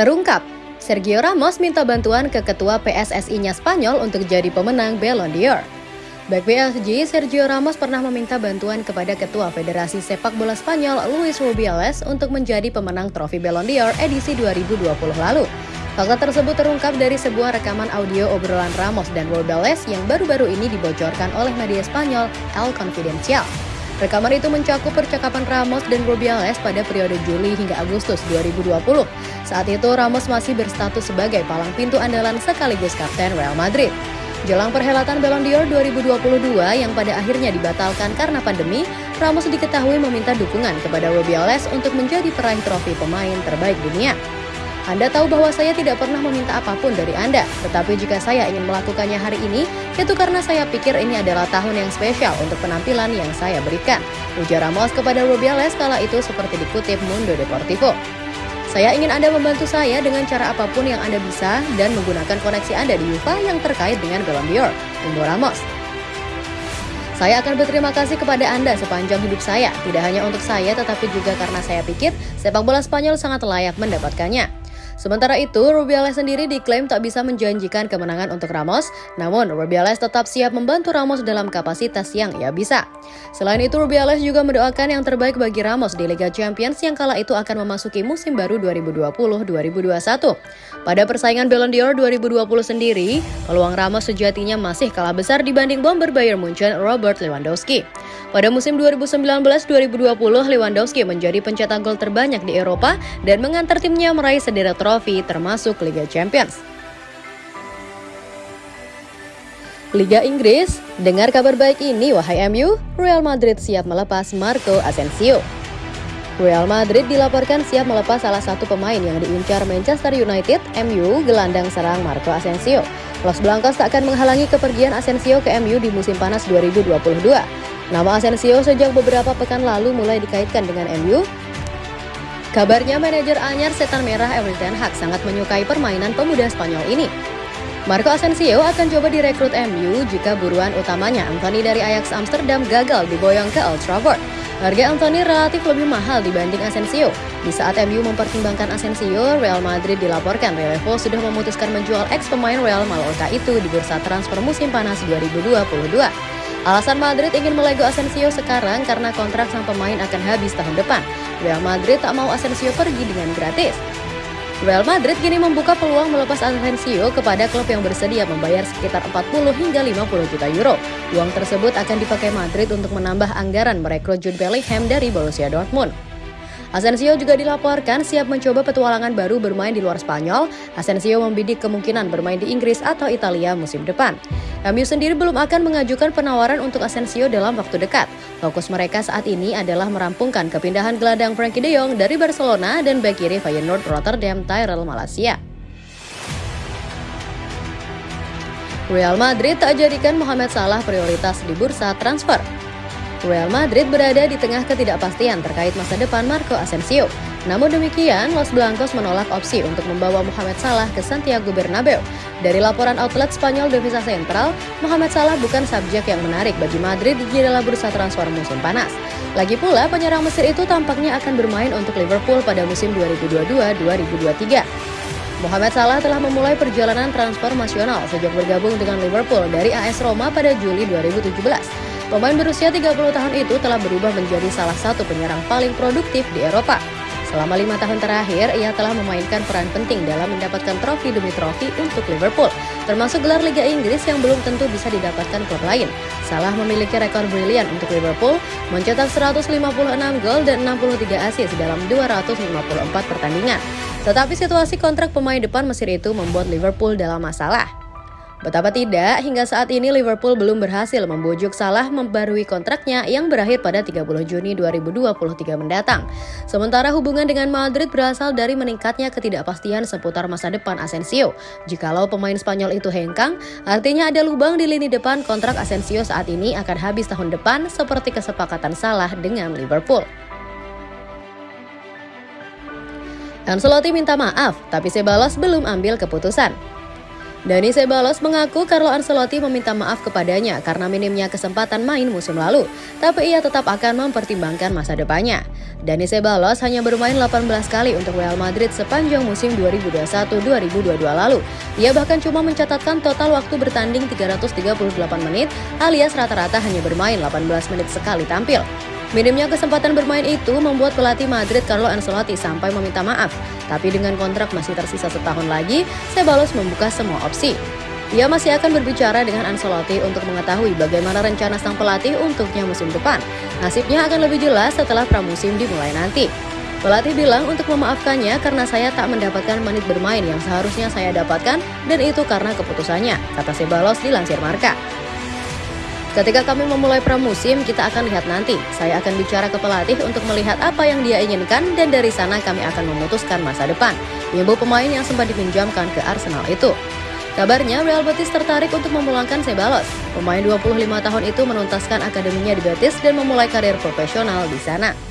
Terungkap, Sergio Ramos minta bantuan ke ketua PSSI-nya Spanyol untuk jadi pemenang Ballon d'Or. Back PSG, Sergio Ramos pernah meminta bantuan kepada ketua Federasi Sepak Bola Spanyol, Luis Rubiales, untuk menjadi pemenang trofi Ballon d'Or edisi 2020 lalu. Fakta tersebut terungkap dari sebuah rekaman audio obrolan Ramos dan Rubiales yang baru-baru ini dibocorkan oleh media Spanyol El Confidencial. Rekaman itu mencakup percakapan Ramos dan Rubiales pada periode Juli hingga Agustus 2020. Saat itu Ramos masih berstatus sebagai palang pintu andalan sekaligus kapten Real Madrid. Jelang perhelatan Ballon d'Or 2022 yang pada akhirnya dibatalkan karena pandemi, Ramos diketahui meminta dukungan kepada Rubiales untuk menjadi peraih trofi pemain terbaik dunia. Anda tahu bahwa saya tidak pernah meminta apa pun dari Anda, tetapi jika saya ingin melakukannya hari ini, itu karena saya pikir ini adalah tahun yang spesial untuk penampilan yang saya berikan. Ujar Ramos kepada Rubiales kala itu seperti dikutip Mundo Deportivo. Saya ingin Anda membantu saya dengan cara apa pun yang Anda bisa dan menggunakan koneksi Anda di UEFA yang terkait dengan Ballon d'Or, Umbo Ramos. Saya akan berterima kasih kepada Anda sepanjang hidup saya, tidak hanya untuk saya tetapi juga karena saya pikir sepak bola Spanyol sangat layak mendapatkannya. Sementara itu, Rubiales sendiri diklaim tak bisa menjanjikan kemenangan untuk Ramos, namun Rubiales tetap siap membantu Ramos dalam kapasitas yang ia bisa. Selain itu, Rubiales juga mendoakan yang terbaik bagi Ramos di Liga Champions yang kala itu akan memasuki musim baru 2020-2021. Pada persaingan Ballon d'Or 2020 sendiri, peluang Ramos sejatinya masih kalah besar dibanding bomber Bayern Munchen Robert Lewandowski. Pada musim 2019-2020, Lewandowski menjadi pencetak gol terbanyak di Eropa dan mengantar timnya meraih sederet trofi termasuk Liga Champions. Liga Inggris, dengar kabar baik ini wahai MU, Real Madrid siap melepas Marco Asensio. Real Madrid dilaporkan siap melepas salah satu pemain yang diincar Manchester United, MU, gelandang serang Marco Asensio. Los Blancos tak akan menghalangi kepergian Asensio ke MU di musim panas 2022. Nama Asensio sejak beberapa pekan lalu mulai dikaitkan dengan MU. Kabarnya manajer anyar Setan Merah Erik Ten Hag sangat menyukai permainan pemuda Spanyol ini. Marco Asensio akan coba direkrut MU jika buruan utamanya Anthony dari Ajax Amsterdam gagal diboyong ke Old Trafford. Harga Anthony relatif lebih mahal dibanding Asensio. Di saat MU mempertimbangkan Asensio, Real Madrid dilaporkan Relevo sudah memutuskan menjual ex pemain Real Mallorca itu di bursa transfer musim panas 2022. Alasan Madrid ingin melego Asensio sekarang karena kontrak sang pemain akan habis tahun depan. Real Madrid tak mau Asensio pergi dengan gratis. Real Madrid kini membuka peluang melepas Asensio kepada klub yang bersedia membayar sekitar 40 hingga 50 juta euro. Uang tersebut akan dipakai Madrid untuk menambah anggaran merekrut Jude Bellingham dari Borussia Dortmund. Asensio juga dilaporkan siap mencoba petualangan baru bermain di luar Spanyol. Asensio membidik kemungkinan bermain di Inggris atau Italia musim depan. MU sendiri belum akan mengajukan penawaran untuk Asensio dalam waktu dekat. Fokus mereka saat ini adalah merampungkan kepindahan gelandang Frankie de Jong dari Barcelona dan bek kiri Feyenoord Rotterdam Tyrell Malaysia. Real Madrid tak jadikan Mohamed Salah prioritas di bursa transfer. Real Madrid berada di tengah ketidakpastian terkait masa depan Marco Asensio. Namun demikian, Los Blancos menolak opsi untuk membawa Mohamed Salah ke Santiago Bernabeu. Dari laporan outlet Spanyol Devisa Central, Mohamed Salah bukan subjek yang menarik bagi Madrid di jendela bursa transfer musim panas. Lagi pula, penyerang Mesir itu tampaknya akan bermain untuk Liverpool pada musim 2022-2023. Mohamed Salah telah memulai perjalanan transfer nasional sejak bergabung dengan Liverpool dari AS Roma pada Juli 2017. Pemain berusia 30 tahun itu telah berubah menjadi salah satu penyerang paling produktif di Eropa. Selama lima tahun terakhir, ia telah memainkan peran penting dalam mendapatkan trofi demi trofi untuk Liverpool, termasuk gelar Liga Inggris yang belum tentu bisa didapatkan klub lain. Salah memiliki rekor brilian untuk Liverpool, mencetak 156 gol dan 63 assist dalam 254 pertandingan. Tetapi situasi kontrak pemain depan Mesir itu membuat Liverpool dalam masalah. Betapa tidak, hingga saat ini Liverpool belum berhasil membujuk Salah membarui kontraknya yang berakhir pada 30 Juni 2023 mendatang. Sementara hubungan dengan Madrid berasal dari meningkatnya ketidakpastian seputar masa depan Asensio. Jikalau pemain Spanyol itu hengkang, artinya ada lubang di lini depan kontrak Asensio saat ini akan habis tahun depan seperti kesepakatan Salah dengan Liverpool. Ancelotti minta maaf, tapi Sebalos belum ambil keputusan. Dani Sebalos mengaku Carlo Ancelotti meminta maaf kepadanya karena minimnya kesempatan main musim lalu, tapi ia tetap akan mempertimbangkan masa depannya. Dani Sebalos hanya bermain 18 kali untuk Real Madrid sepanjang musim 2021-2022 lalu. Ia bahkan cuma mencatatkan total waktu bertanding 338 menit alias rata-rata hanya bermain 18 menit sekali tampil. Minimnya kesempatan bermain itu membuat pelatih Madrid Carlo Ancelotti sampai meminta maaf. Tapi dengan kontrak masih tersisa setahun lagi, Ceballos membuka semua opsi. Ia masih akan berbicara dengan Ancelotti untuk mengetahui bagaimana rencana sang pelatih untuknya musim depan. Nasibnya akan lebih jelas setelah pramusim dimulai nanti. Pelatih bilang untuk memaafkannya karena saya tak mendapatkan menit bermain yang seharusnya saya dapatkan dan itu karena keputusannya, kata Sebalos dilansir Marka. Ketika kami memulai pramusim, kita akan lihat nanti. Saya akan bicara ke pelatih untuk melihat apa yang dia inginkan dan dari sana kami akan memutuskan masa depan. Ibu pemain yang sempat dipinjamkan ke Arsenal itu. Kabarnya Real Betis tertarik untuk memulangkan Sebalos. Pemain 25 tahun itu menuntaskan akademinya di Betis dan memulai karir profesional di sana.